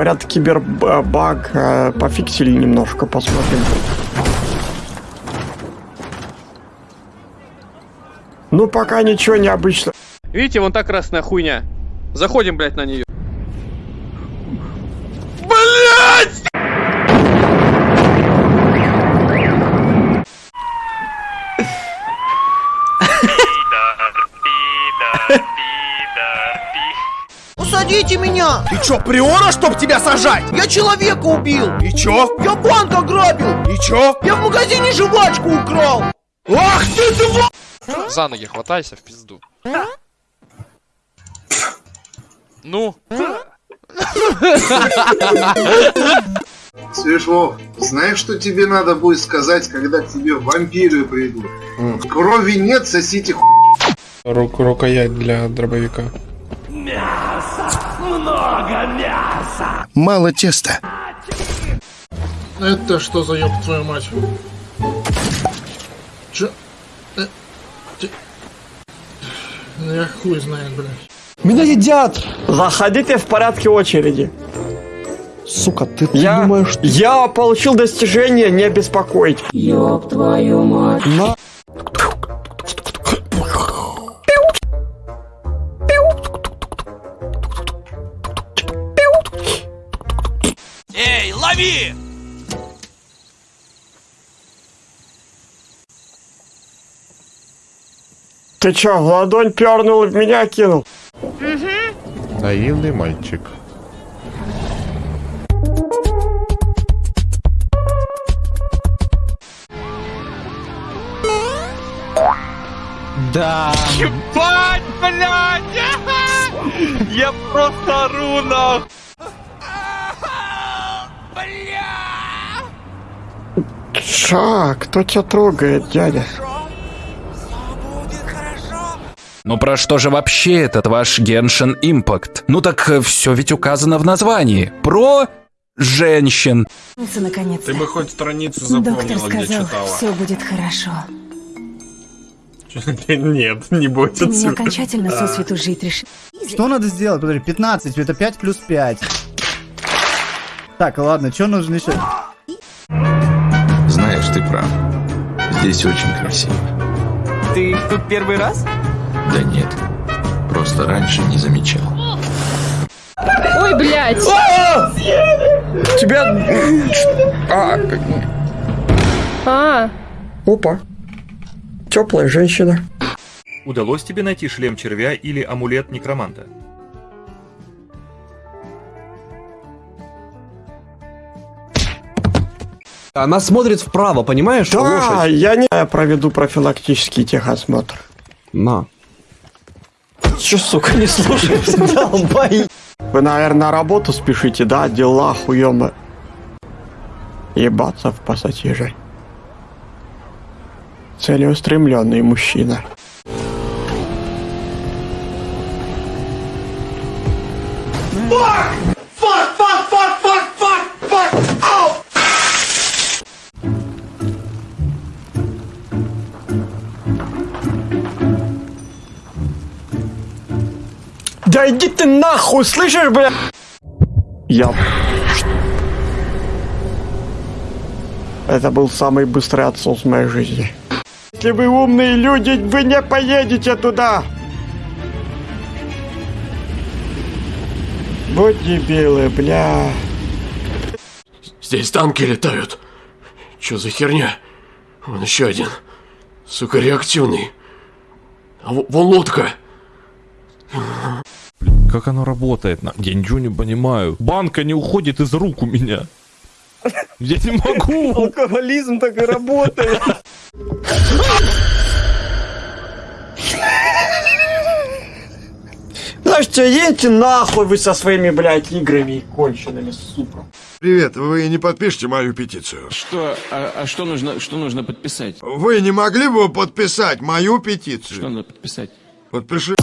Говорят, кибербаг э, пофиксили немножко, посмотрим. Ну, пока ничего необычного. Видите, вон та красная хуйня. Заходим, блядь, на нее. Усадите меня! Ты чё, приора, чтоб тебя сажать? Я человека убил! И чё? Я банк ограбил! И чё? Я в магазине жвачку украл! Ах ты тва... За ноги хватайся в пизду. Ну? Свежо, знаешь, что тебе надо будет сказать, когда к тебе вампиры придут? Крови нет, сосите ху... Руку рукоять для дробовика. Мало теста. Это что за ёб твою мать? Чё? Э, ти- Ну я хуй знает, блядь. Меня едят! Заходите в порядке очереди. Сука, ты, ты Я, думаешь, что... я получил достижение, не беспокоить. На... Ты чё, в ладонь пернул и в меня кинул? Наивный мальчик. Да. Ебать, блядь! Я просто ору нахуй! Ша, кто тебя трогает, дядя? Ну про что же вообще этот ваш Genshin Impact? Ну так все ведь указано в названии. Про женщин. наконец Ты бы хоть страницу Доктор запомнила, где сказал, читала. все будет хорошо. Нет, не бойся. Ты меня окончательно сосвету жить решил. Что надо сделать? Подожди, 15, это 5 плюс 5. Так, ладно, что нужно еще? Знаешь, ты прав. Здесь очень красиво. Ты тут первый раз? Да нет, просто раньше не замечал. Ой, блядь! Тебя... А, А, опа. Теплая женщина. Удалось тебе найти шлем червя или амулет некроманта? Она смотрит вправо, понимаешь? Да, Лошадь. я не я проведу профилактический техосмотр. На. Че, сука, не слушаешься? Долбай. Вы, наверное, на работу спешите, да? Дела хуёмы. Ебаться в пассатижи. Целеустремленный мужчина. Да иди ты нахуй, слышишь, бля? Я... Это был самый быстрый отсос в моей жизни. Если вы умные люди, вы не поедете туда. Вот дебилы, бля. Здесь танки летают. Чё за херня? Вон еще один. Сука, реактивный. А во- вон лодка. Как оно работает? Я ничего не понимаю. Банка не уходит из рук у меня. Я не могу. Алкоголизм так и работает. Слушайте, едьте нахуй вы со своими, блядь, играми конченными, сука. Привет, вы не подпишите мою петицию? Что? А, что нужно? Что нужно подписать? Вы не могли бы подписать мою петицию? надо подписать? Подпиши.